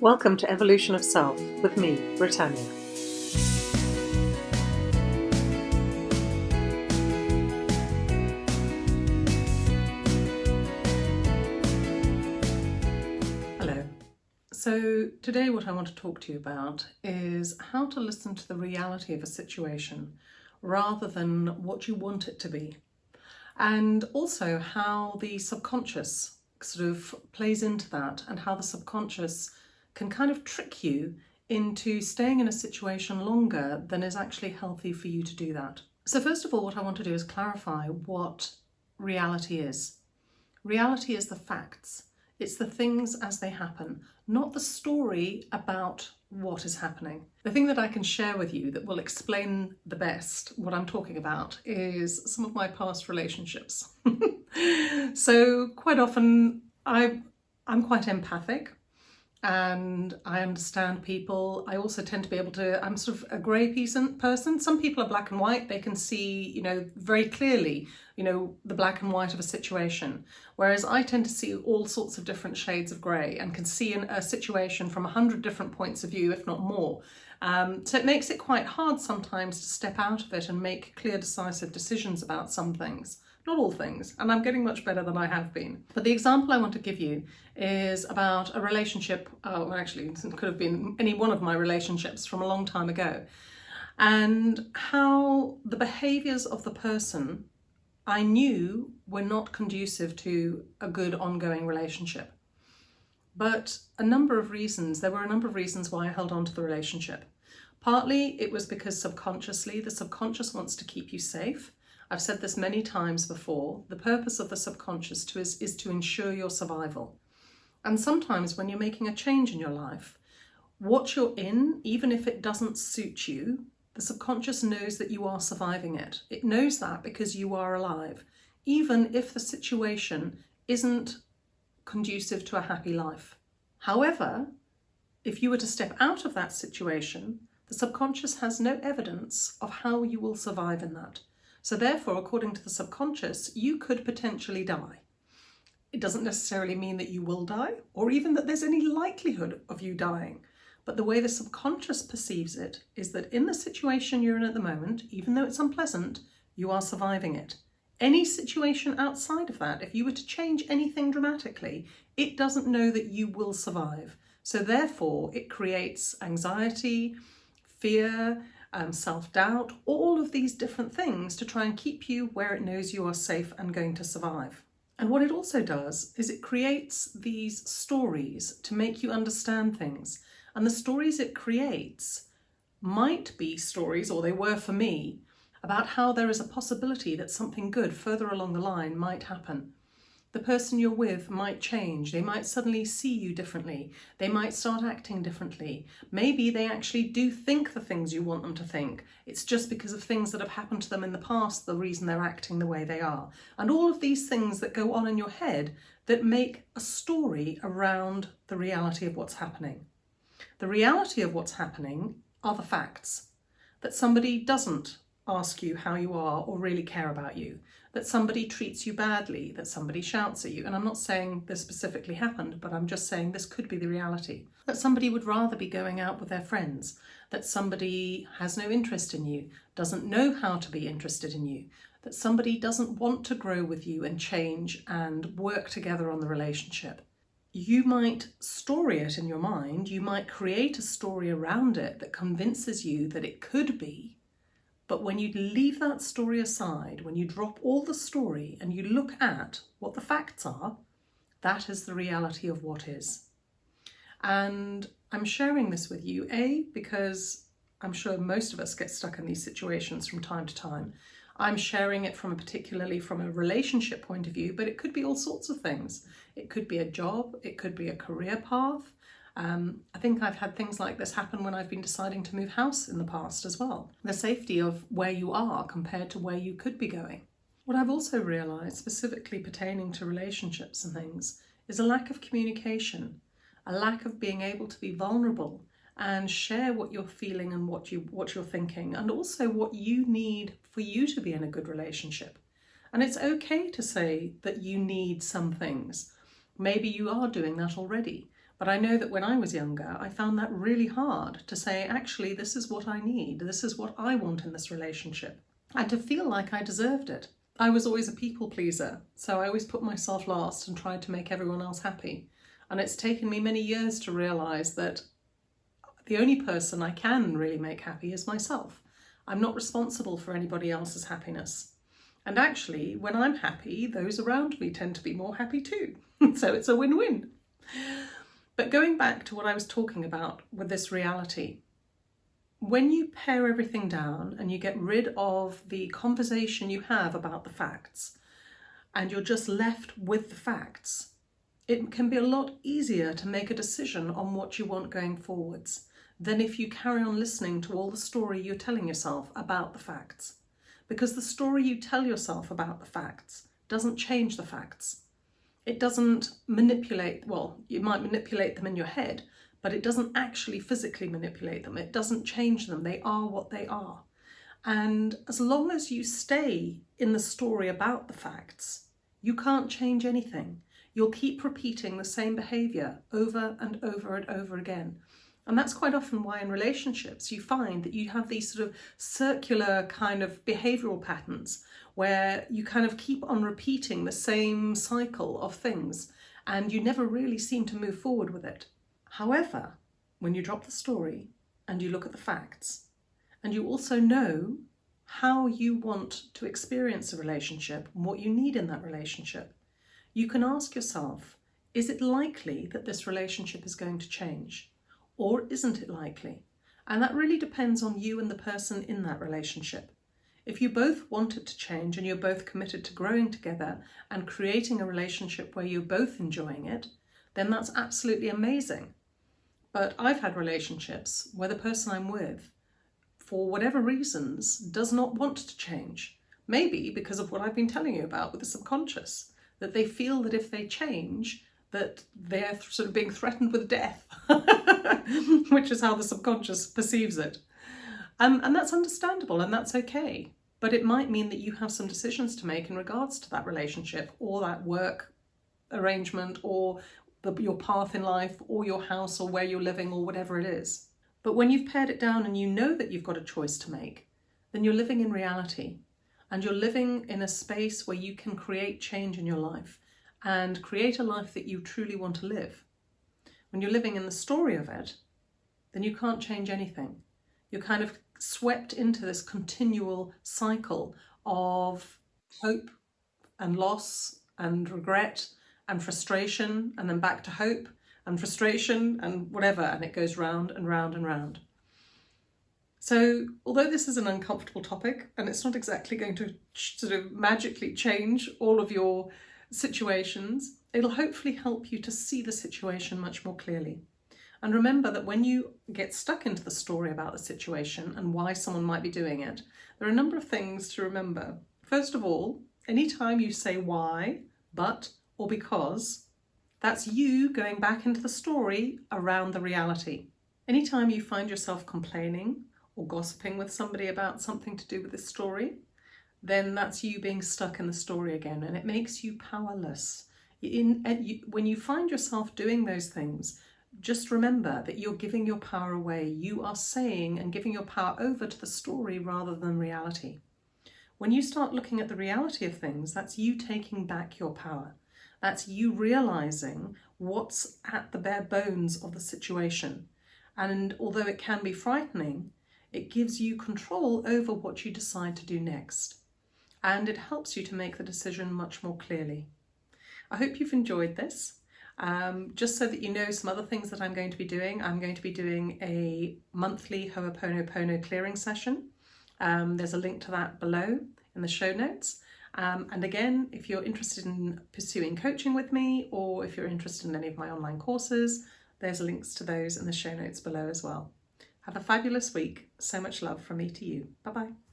Welcome to Evolution of Self with me, Britannia. Hello. So, today, what I want to talk to you about is how to listen to the reality of a situation rather than what you want it to be, and also how the subconscious sort of plays into that and how the subconscious can kind of trick you into staying in a situation longer than is actually healthy for you to do that. So first of all, what I want to do is clarify what reality is. Reality is the facts. It's the things as they happen, not the story about what is happening. The thing that I can share with you that will explain the best what I'm talking about is some of my past relationships. so quite often I, I'm quite empathic and I understand people. I also tend to be able to, I'm sort of a grey person. Some people are black and white. They can see, you know, very clearly, you know, the black and white of a situation. Whereas I tend to see all sorts of different shades of grey and can see in a situation from a hundred different points of view, if not more. Um, so it makes it quite hard sometimes to step out of it and make clear, decisive decisions about some things not all things, and I'm getting much better than I have been. But the example I want to give you is about a relationship, uh, well actually it could have been any one of my relationships from a long time ago, and how the behaviours of the person I knew were not conducive to a good ongoing relationship. But a number of reasons, there were a number of reasons why I held on to the relationship. Partly it was because subconsciously, the subconscious wants to keep you safe I've said this many times before, the purpose of the subconscious to is, is to ensure your survival. And sometimes when you're making a change in your life, what you're in, even if it doesn't suit you, the subconscious knows that you are surviving it. It knows that because you are alive, even if the situation isn't conducive to a happy life. However, if you were to step out of that situation, the subconscious has no evidence of how you will survive in that. So therefore, according to the subconscious, you could potentially die. It doesn't necessarily mean that you will die or even that there's any likelihood of you dying. But the way the subconscious perceives it is that in the situation you're in at the moment, even though it's unpleasant, you are surviving it. Any situation outside of that, if you were to change anything dramatically, it doesn't know that you will survive. So therefore, it creates anxiety, fear, um, self-doubt, all of these different things to try and keep you where it knows you are safe and going to survive. And what it also does is it creates these stories to make you understand things. And the stories it creates might be stories, or they were for me, about how there is a possibility that something good further along the line might happen the person you're with might change. They might suddenly see you differently. They might start acting differently. Maybe they actually do think the things you want them to think. It's just because of things that have happened to them in the past, the reason they're acting the way they are. And all of these things that go on in your head that make a story around the reality of what's happening. The reality of what's happening are the facts. That somebody doesn't ask you how you are or really care about you, that somebody treats you badly, that somebody shouts at you. And I'm not saying this specifically happened, but I'm just saying this could be the reality. That somebody would rather be going out with their friends, that somebody has no interest in you, doesn't know how to be interested in you, that somebody doesn't want to grow with you and change and work together on the relationship. You might story it in your mind, you might create a story around it that convinces you that it could be, but when you leave that story aside, when you drop all the story and you look at what the facts are, that is the reality of what is. And I'm sharing this with you, A, because I'm sure most of us get stuck in these situations from time to time. I'm sharing it from a particularly from a relationship point of view, but it could be all sorts of things. It could be a job, it could be a career path, um, I think I've had things like this happen when I've been deciding to move house in the past as well. The safety of where you are compared to where you could be going. What I've also realised, specifically pertaining to relationships and things, is a lack of communication, a lack of being able to be vulnerable and share what you're feeling and what you what you're thinking and also what you need for you to be in a good relationship. And it's okay to say that you need some things. Maybe you are doing that already. But I know that when I was younger, I found that really hard to say, actually, this is what I need. This is what I want in this relationship. And to feel like I deserved it. I was always a people pleaser, so I always put myself last and tried to make everyone else happy. And it's taken me many years to realise that the only person I can really make happy is myself. I'm not responsible for anybody else's happiness. And actually, when I'm happy, those around me tend to be more happy too. so it's a win-win. But going back to what I was talking about with this reality, when you pare everything down and you get rid of the conversation you have about the facts and you're just left with the facts, it can be a lot easier to make a decision on what you want going forwards than if you carry on listening to all the story you're telling yourself about the facts. Because the story you tell yourself about the facts doesn't change the facts. It doesn't manipulate, well, you might manipulate them in your head, but it doesn't actually physically manipulate them. It doesn't change them. They are what they are. And as long as you stay in the story about the facts, you can't change anything. You'll keep repeating the same behaviour over and over and over again and that's quite often why in relationships you find that you have these sort of circular kind of behavioural patterns where you kind of keep on repeating the same cycle of things and you never really seem to move forward with it. However, when you drop the story and you look at the facts and you also know how you want to experience a relationship and what you need in that relationship, you can ask yourself, is it likely that this relationship is going to change? Or isn't it likely? And that really depends on you and the person in that relationship. If you both want it to change and you're both committed to growing together and creating a relationship where you're both enjoying it, then that's absolutely amazing. But I've had relationships where the person I'm with, for whatever reasons, does not want to change. Maybe because of what I've been telling you about with the subconscious, that they feel that if they change, that they're sort of being threatened with death, which is how the subconscious perceives it. Um, and that's understandable and that's okay. But it might mean that you have some decisions to make in regards to that relationship or that work arrangement or the, your path in life or your house or where you're living or whatever it is. But when you've pared it down and you know that you've got a choice to make, then you're living in reality and you're living in a space where you can create change in your life and create a life that you truly want to live. When you're living in the story of it, then you can't change anything. You're kind of swept into this continual cycle of hope and loss and regret and frustration and then back to hope and frustration and whatever and it goes round and round and round. So although this is an uncomfortable topic and it's not exactly going to sort of magically change all of your situations, it'll hopefully help you to see the situation much more clearly. And remember that when you get stuck into the story about the situation and why someone might be doing it, there are a number of things to remember. First of all, anytime you say why, but, or because, that's you going back into the story around the reality. Anytime you find yourself complaining or gossiping with somebody about something to do with this story, then that's you being stuck in the story again and it makes you powerless. In, uh, you, when you find yourself doing those things, just remember that you're giving your power away. You are saying and giving your power over to the story rather than reality. When you start looking at the reality of things, that's you taking back your power. That's you realizing what's at the bare bones of the situation. And although it can be frightening, it gives you control over what you decide to do next and it helps you to make the decision much more clearly. I hope you've enjoyed this. Um, just so that you know some other things that I'm going to be doing, I'm going to be doing a monthly Ho'oponopono clearing session. Um, there's a link to that below in the show notes. Um, and again, if you're interested in pursuing coaching with me or if you're interested in any of my online courses, there's links to those in the show notes below as well. Have a fabulous week. So much love from me to you. Bye-bye.